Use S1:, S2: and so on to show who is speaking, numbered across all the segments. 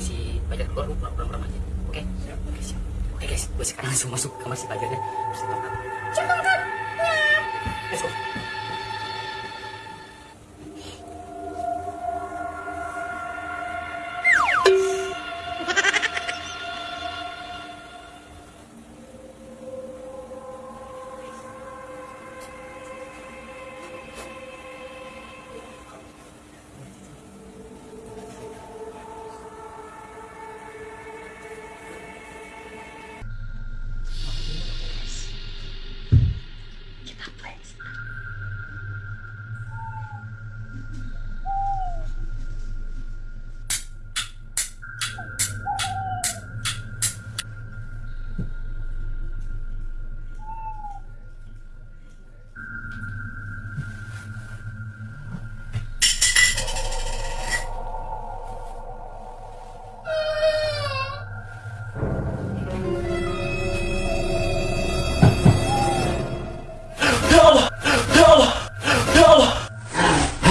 S1: si belajar keluar gue pulang pulang aja. Oke? Oke siap. Oke guys gue sekarang langsung masuk kamar si belajarnya terus kita Let's go.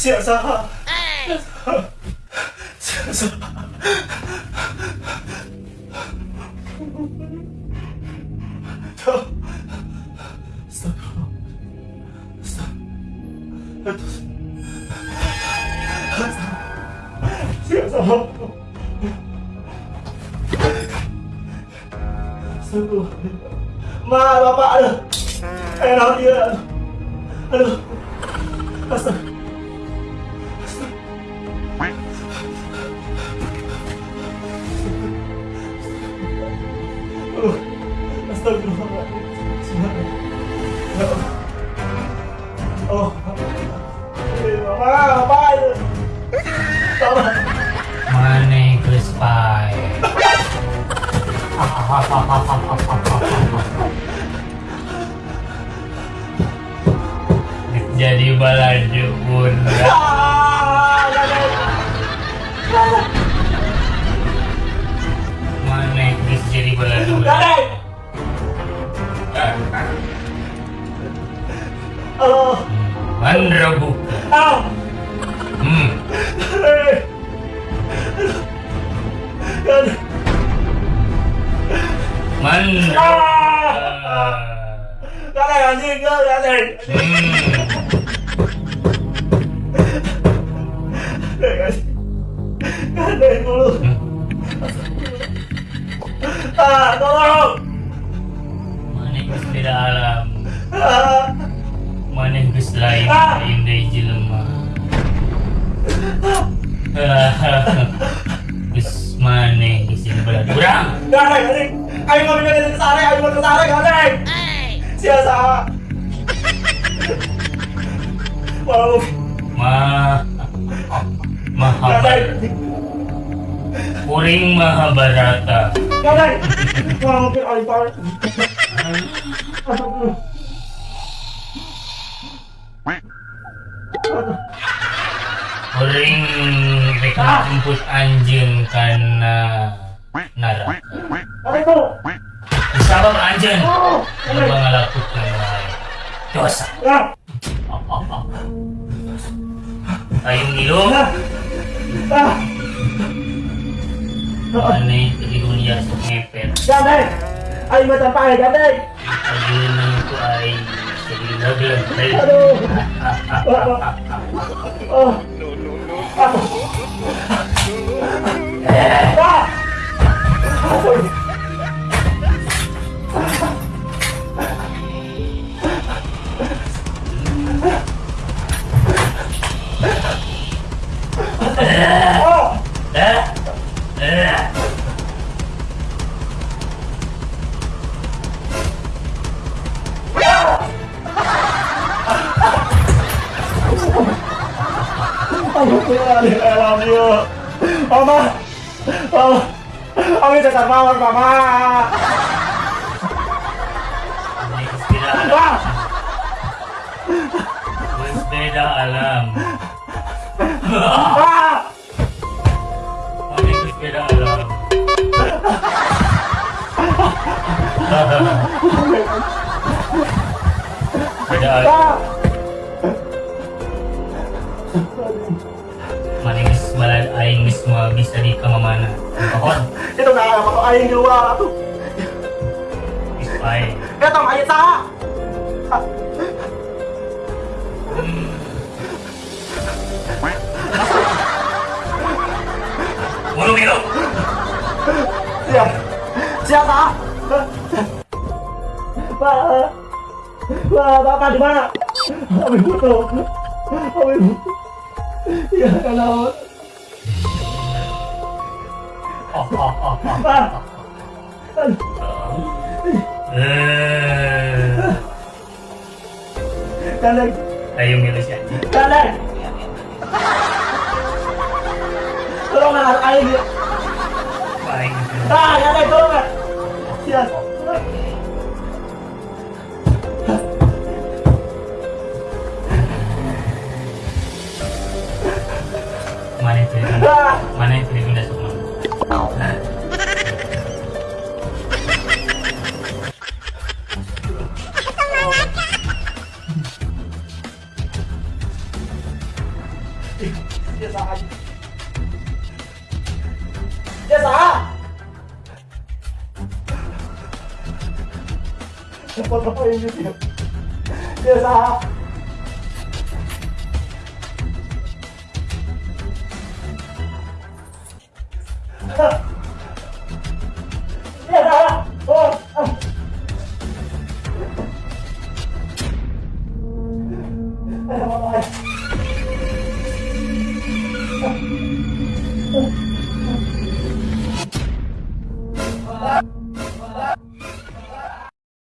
S2: siap saha siap saha Stop. Stop. Saha Stop. Ma, bapak, aduh. Enak dia. Aduh.
S1: Astaga. Jadi balaju bunda. Mana jadi
S2: balaju bunda. 어. 만들라고
S1: 아! 음. 만. 아! 나랑 안
S2: 된다
S1: 나를 음. Bis Wis maneh isin bala kurang.
S2: Dareng, dareng. Ayo ngomong dari kesare, ayo ngomong kesare, dareng. Siasa. Wow. mah
S1: Mahabharata. Kuring Mahabharata.
S2: Dareng. Wah, mungkin alipar. Aduh
S1: bering rek jemput anjing
S2: karena nara
S1: sabab anjing memang ngalakut dosa ayung
S2: ilong
S1: ini di dunia ngepet Gabay! Ay matampay! Gabay! Ayun
S2: Aduh! Oh Ama Mama. Kami tetap mawar, Mama.
S1: Beda alam. Wis beda alam. Beda alam. Aing mo bisa di kamamana. Pohon.
S2: Ito na alam ako ayang luwa ato.
S1: Wis pae.
S2: Ito ang ayat sa.
S1: Mulu milo.
S2: Siya. Siya ta. Pak. Pak, Bapak di mana? Kami butuh. Kami butuh. Ya, kalau
S1: Milo siya.
S2: kalian. Tolong.
S1: Paing.
S2: Ah, ya tolong.
S1: Mana itu?
S2: Ah.
S1: Mana itu di bunda semua?
S2: Siya sa akin. Siya sa Apa apa ini dia?